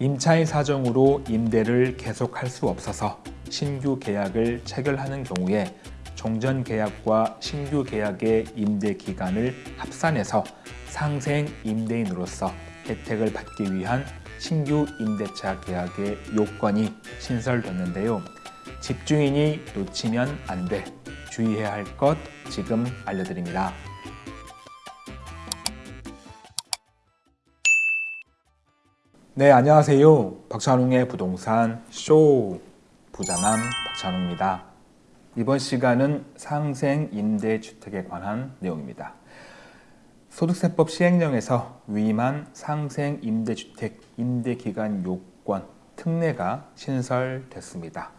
임차인 사정으로 임대를 계속할 수 없어서 신규 계약을 체결하는 경우에 종전 계약과 신규 계약의 임대 기간을 합산해서 상생 임대인으로서 혜택을 받기 위한 신규 임대차 계약의 요건이 신설됐는데요. 집주인이 놓치면 안 돼. 주의해야 할 것 지금 알려드립니다. 네, 안녕하세요. 박찬웅의 부동산 쇼 부자남 박찬웅입니다. 이번 시간은 상생 임대주택에 관한 내용입니다. 소득세법 시행령에서 위임한 상생 임대주택 임대기간 요건 특례가 신설됐습니다.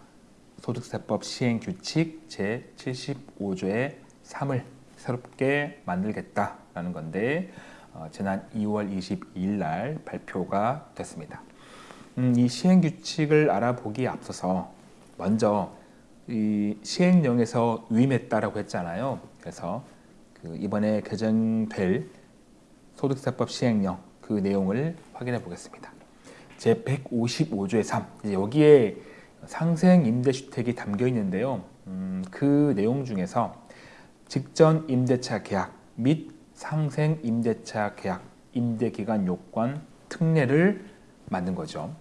소득세법 시행규칙 제75조의 3을 새롭게 만들겠다라는 건데 어, 지난 2월 22일 날 발표가 됐습니다. 음, 이 시행규칙을 알아보기에 앞서서 먼저 이 시행령에서 위임했다라고 했잖아요. 그래서 그 이번에 개정될 소득세법 시행령 그 내용을 확인해 보겠습니다. 제 155조의 3 여기에 상생 임대주택이 담겨 있는데요. 음, 그 내용 중에서 직전 임대차 계약 및 상생 임대차 계약 임대기간 요건 특례를 만든 거죠.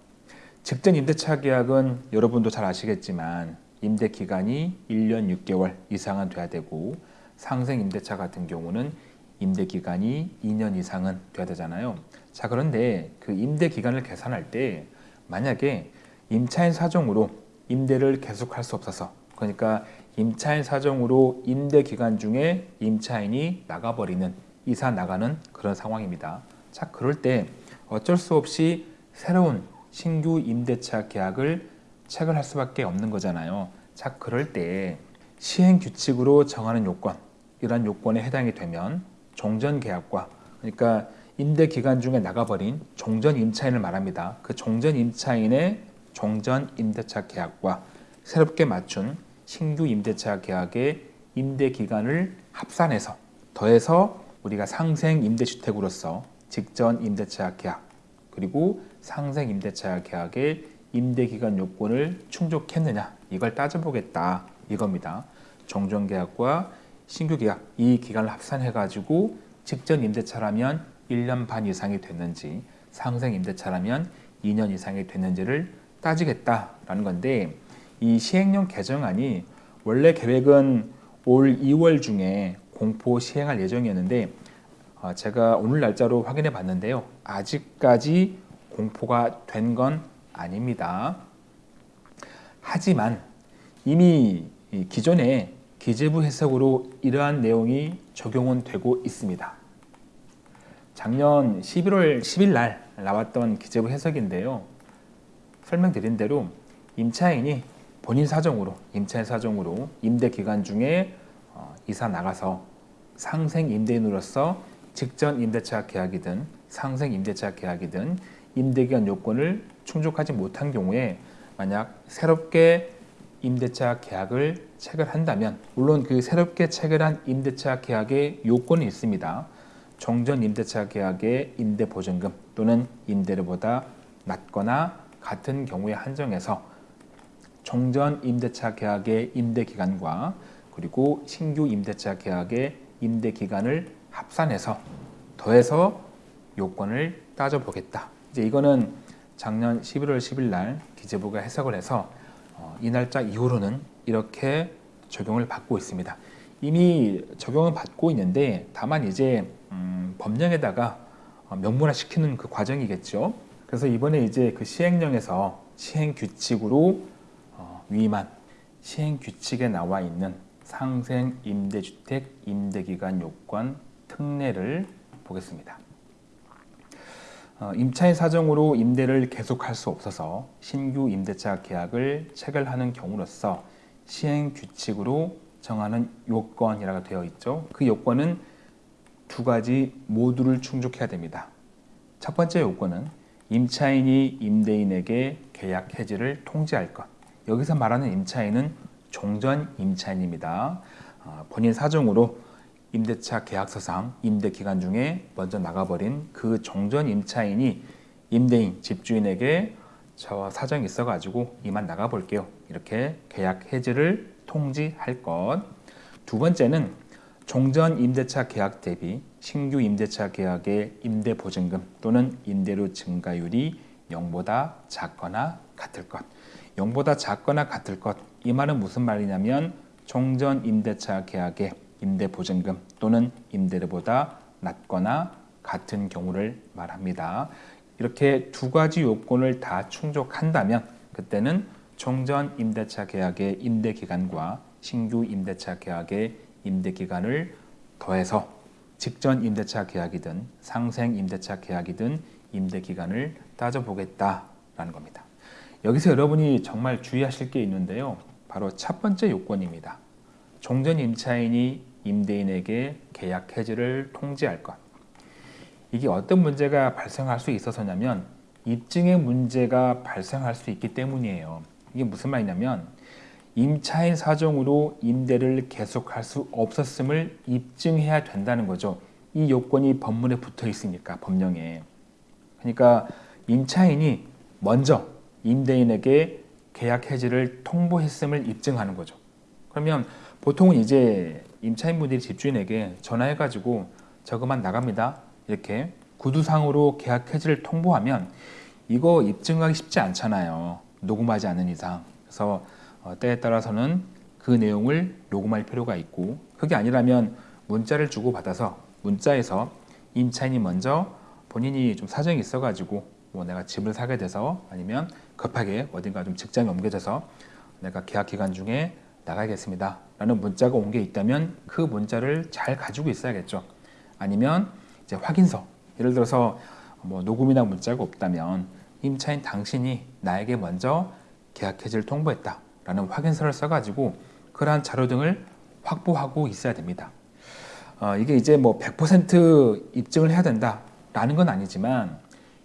직전 임대차 계약은 여러분도 잘 아시겠지만 임대기간이 1년 6개월 이상은 돼야 되고 상생 임대차 같은 경우는 임대기간이 2년 이상은 돼야 되잖아요. 자 그런데 그 임대기간을 계산할 때 만약에 임차인 사정으로 임대를 계속할 수 없어서 그러니까 임차인 사정으로 임대 기간 중에 임차인이 나가버리는 이사 나가는 그런 상황입니다. 자 그럴 때 어쩔 수 없이 새로운 신규 임대차 계약을 체결 할 수밖에 없는 거잖아요. 자 그럴 때 시행 규칙으로 정하는 요건 이러한 요건에 해당이 되면 종전 계약과 그러니까 임대 기간 중에 나가버린 종전 임차인을 말합니다. 그 종전 임차인의 종전 임대차 계약과 새롭게 맞춘 신규 임대차 계약의 임대 기간을 합산해서 더해서 우리가 상생 임대주택으로서 직전 임대차 계약 그리고 상생 임대차 계약의 임대기간 요건을 충족했느냐 이걸 따져보겠다 이겁니다. 종전계약과 신규계약 이 기간을 합산해 가지고 직전 임대차라면 1년 반 이상이 됐는지 상생 임대차라면 2년 이상이 됐는지를 따지겠다라는 건데 이 시행령 개정안이 원래 계획은 올 2월 중에 공포 시행할 예정이었는데 어, 제가 오늘 날짜로 확인해 봤는데요. 아직까지 공포가 된 건 아닙니다. 하지만 이미 기존에 기재부 해석으로 이러한 내용이 적용은 되고 있습니다. 작년 11월 10일 날 나왔던 기재부 해석인데요. 설명드린 대로 임차인이 본인 사정으로 임차인 사정으로 임대 기간 중에 어, 이사 나가서 상생 임대인으로서 직전 임대차 계약이든 상생 임대차 계약이든 임대기간 요건을 충족하지 못한 경우에 만약 새롭게 임대차 계약을 체결한다면 물론 그 새롭게 체결한 임대차 계약의 요건이 있습니다. 종전 임대차 계약의 임대 보증금 또는 임대료보다 낮거나 같은 경우에 한정해서 종전 임대차 계약의 임대 기간과 그리고 신규 임대차 계약의 임대 기간을 합산해서 더해서 요건을 따져보겠다. 이제 이거는 작년 11월 10일 날 기재부가 해석을 해서 어, 이 날짜 이후로는 이렇게 적용을 받고 있습니다. 이미 적용을 받고 있는데 다만 이제 음, 법령에다가 어, 명문화 시키는 그 과정이겠죠. 그래서 이번에 이제 그 시행령에서 시행 규칙으로 어, 위임한 시행 규칙에 나와 있는 상생 임대주택 임대기간 요건 특례를 보겠습니다. 어, 임차인 사정으로 임대를 계속할 수 없어서 신규 임대차 계약을 체결하는 경우로서 시행 규칙으로 정하는 요건이라고 되어 있죠. 그 요건은 두 가지 모두를 충족해야 됩니다. 첫 번째 요건은 임차인이 임대인에게 계약 해지를 통지할 것. 여기서 말하는 임차인은 종전 임차인입니다. 어, 본인 사정으로 임대차 계약서상 임대 기간 중에 먼저 나가버린 그 종전 임차인이 임대인, 집주인에게 저 사정이 있어가지고 이만 나가볼게요. 이렇게 계약 해지를 통지할 것. 두 번째는 종전 임대차 계약 대비 신규 임대차 계약의 임대 보증금 또는 임대료 증가율이 0보다 작거나 같을 것. 0보다 작거나 같을 것. 이 말은 무슨 말이냐면 종전 임대차 계약의 임대 보증금 또는 임대료보다 낮거나 같은 경우를 말합니다. 이렇게 두 가지 요건을 다 충족한다면 그때는 종전 임대차 계약의 임대 기간과 신규 임대차 계약의 임대 기간을 더해서 직전 임대차 계약이든 상생 임대차 계약이든 임대 기간을 따져보겠다라는 겁니다. 여기서 여러분이 정말 주의하실 게 있는데요. 바로 첫 번째 요건입니다. 종전 임차인이 임대인에게 계약 해지를 통지할 것. 이게 어떤 문제가 발생할 수 있어서냐면 입증의 문제가 발생할 수 있기 때문이에요. 이게 무슨 말이냐면 임차인 사정으로 임대를 계속할 수 없었음을 입증해야 된다는 거죠. 이 요건이 법문에 붙어 있으니까 법령에. 그러니까 임차인이 먼저 임대인에게 계약 해지를 통보했음을 입증하는 거죠. 그러면 보통은 이제 임차인분들이 집주인에게 전화해가지고 저거만 나갑니다. 이렇게 구두상으로 계약 해지를 통보하면 이거 입증하기 쉽지 않잖아요. 녹음하지 않은 이상. 그래서 어, 때에 따라서는 그 내용을 녹음할 필요가 있고 그게 아니라면 문자를 주고 받아서 문자에서 임차인이 먼저 본인이 좀 사정이 있어가지고 뭐 내가 집을 사게 돼서 아니면 급하게 어딘가 좀 직장이 옮겨져서 내가 계약 기간 중에 나가겠습니다. 라는 문자가 온 게 있다면 그 문자를 잘 가지고 있어야겠죠. 아니면 이제 확인서. 예를 들어서 뭐 녹음이나 문자가 없다면 임차인 당신이 나에게 먼저 계약 해지를 통보했다. 라는 확인서를 써가지고 그러한 자료 등을 확보하고 있어야 됩니다. 어, 이게 이제 뭐 100% 입증을 해야 된다 라는 건 아니지만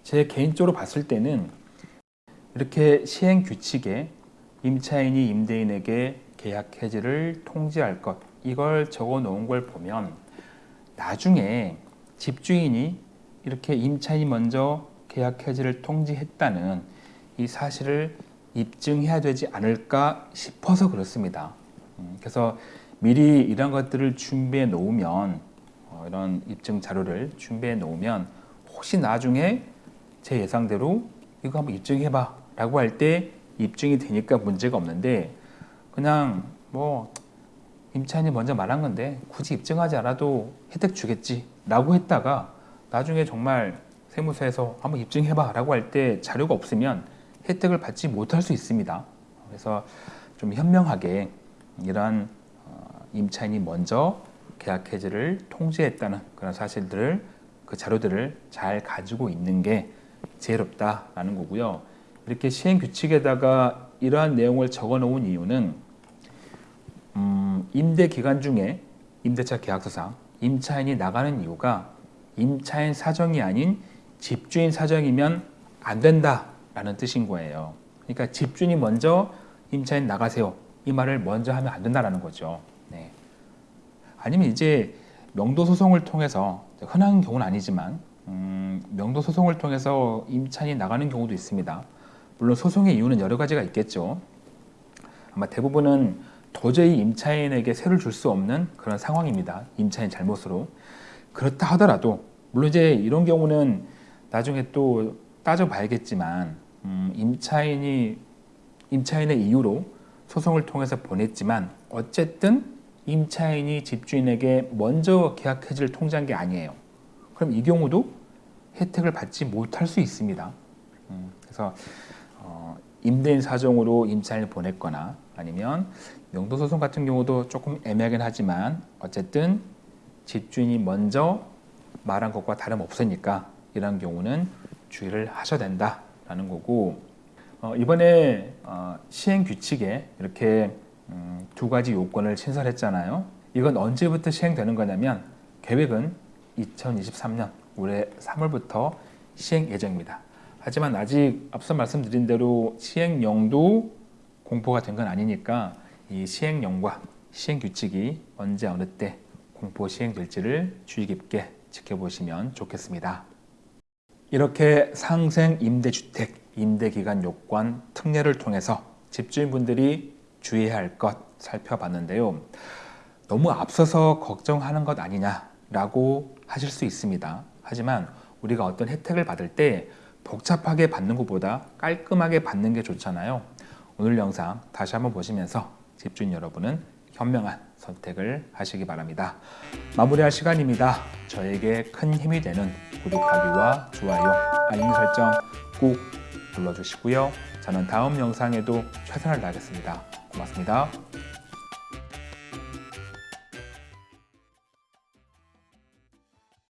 제 개인적으로 봤을 때는 이렇게 시행 규칙에 임차인이 임대인에게 계약 해지를 통지할 것 이걸 적어 놓은 걸 보면 나중에 집주인이 이렇게 임차인이 먼저 계약 해지를 통지했다는 이 사실을 입증해야 되지 않을까 싶어서 그렇습니다. 음, 그래서 미리 이런 것들을 준비해 놓으면 어, 이런 입증 자료를 준비해 놓으면 혹시 나중에 제 예상대로 이거 한번 입증해봐 라고 할 때 입증이 되니까 문제가 없는데 그냥 뭐 임차인이 먼저 말한 건데 굳이 입증하지 않아도 혜택 주겠지 라고 했다가 나중에 정말 세무서에서 한번 입증해봐 라고 할 때 자료가 없으면 혜택을 받지 못할 수 있습니다. 그래서 좀 현명하게 이러한 어, 임차인이 먼저 계약 해지를 통지했다는 그런 사실들을 그 자료들을 잘 가지고 있는 게 지혜롭다라는 거고요 이렇게 시행 규칙에다가 이러한 내용을 적어 놓은 이유는 음, 임대 기간 중에 임대차 계약서상 임차인이 나가는 이유가 임차인 사정이 아닌 집주인 사정이면 안 된다라는 뜻인 거예요. 그러니까 집주인이 먼저 임차인 나가세요. 이 말을 먼저 하면 안 된다라는 거죠. 네. 아니면 이제 명도 소송을 통해서 흔한 경우는 아니지만 음, 명도 소송을 통해서 임차인이 나가는 경우도 있습니다. 물론 소송의 이유는 여러 가지가 있겠죠. 아마 대부분은 도저히 임차인에게 세를 줄 수 없는 그런 상황입니다. 임차인 잘못으로. 그렇다 하더라도 물론 이제 이런 경우는 나중에 또 따져봐야겠지만 음, 임차인이 임차인의 이유로 소송을 통해서 보냈지만 어쨌든 임차인이 집주인에게 먼저 계약 해지를 통지한 게 아니에요. 그럼 이 경우도 혜택을 받지 못할 수 있습니다. 음, 그래서 어, 임대인 사정으로 임차인을 보냈거나 아니면 명도소송 같은 경우도 조금 애매하긴 하지만 어쨌든 집주인이 먼저 말한 것과 다름없으니까 이런 경우는 주의를 하셔야 된다라는 거고 어, 이번에 어, 시행 규칙에 이렇게 음, 두 가지 요건을 신설했잖아요. 이건 언제부터 시행되는 거냐면 계획은 2023년 올해 3월부터 시행 예정입니다. 하지만 아직 앞서 말씀드린 대로 시행령도 공포가 된 건 아니니까 이 시행령과 시행규칙이 언제 어느 때 공포 시행될지를 주의 깊게 지켜보시면 좋겠습니다. 이렇게 상생 임대주택 임대기간 요건 특례를 통해서 집주인분들이 주의해야 할 것 살펴봤는데요. 너무 앞서서 걱정하는 것 아니냐라고 하실 수 있습니다. 하지만 우리가 어떤 혜택을 받을 때 복잡하게 받는 것보다 깔끔하게 받는 게 좋잖아요. 오늘 영상 다시 한번 보시면서 집주인 여러분은 현명한 선택을 하시기 바랍니다. 마무리할 시간입니다. 저에게 큰 힘이 되는 구독하기와 좋아요, 알림 설정 꼭 눌러주시고요. 저는 다음 영상에도 최선을 다하겠습니다. 고맙습니다.